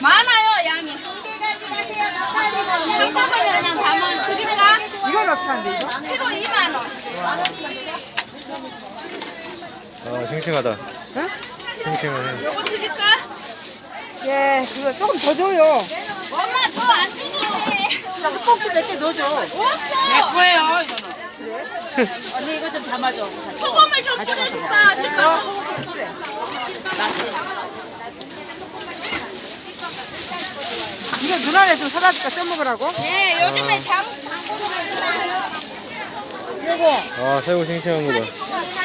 많아요 양이. 한꺼번에 그냥 담아 드릴까? 이건 어떻게 한대 이거? 키로 2만원. 아 싱싱하다. 응? 싱싱하네. 요거 드릴까? 예 그거 조금 더 줘요. 엄마 더안 주는데 나 흑봉지 몇개 넣어줘. 없어. 내 거예요 언니 이거 좀 담아줘. 소금을 좀 뿌려줄까? 지금. 이거 누나네 좀 사다 줄까 써먹으라고? 네, 요즘에 장 이거 아 새우 싱싱한 거봐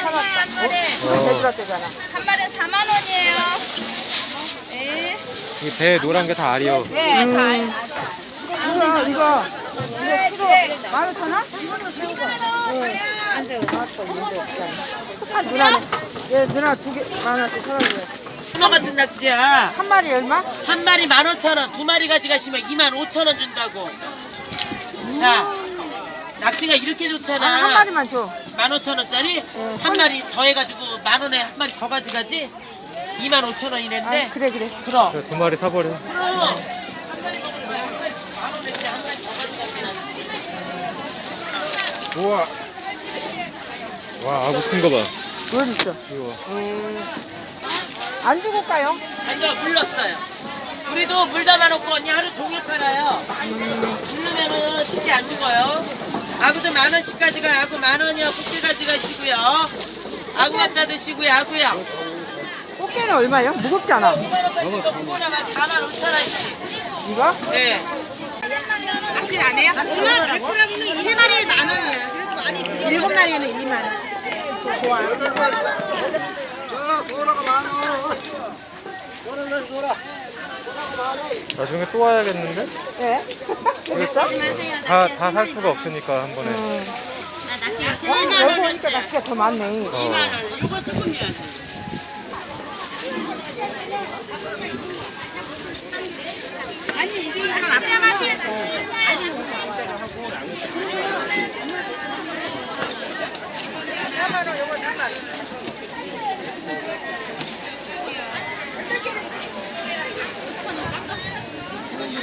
한 마리 대주라떼잖아. 한 마리 4만 원이에요. 네, 이 배에 노란 게 다 알이요 네, 다. 이거 이거 이거 키로 만 오천 원? 응. 한대 나왔어 있는데 없잖아. 한 누나네. 얘 누나 두개 만 원씩 사다 줘요. 문어 같은 낙지야. 한 마리 얼마? 한 마리 만 오천 원, 두 마리 가져가시면 이만 오천 원 준다고. 자, 낙지가 이렇게 아, 좋잖아. 한 마리만 줘. 만 오천 원짜리 한 마리 더 해가지고 만 원에 한 마리 더 가져가지. 이만 오천 아, 원이랬는데. 그래 그래. 그럼. 그래, 두 마리 사버려 우와 와 아구 큰 거봐 어디 있어? 이거 안 주고 가요? 완전 물렀어요. 우리도 물 담아놓고 언니 하루 종일 팔아요. 물르면은 쉽게 안 죽어요. 아구도 만 원씩 가져가. 아구 만 원이요. 국게 가져가시고요. 아구 갖다 드시고요. 아구요. 꽃게는 얼마요? 무겁지 않아. 이거 구보나마 4만 5천 원씩. 이거? 네. 세 마리에 만 원이에요. 일곱 마리는 2만 원. 나중에 또 와야겠는데? 네. 다다살 수가 없으니까 한 번에. 음. 아, 여기 오니까 낚시가 더 많네. 어. 2만 원. 이거 조금이야.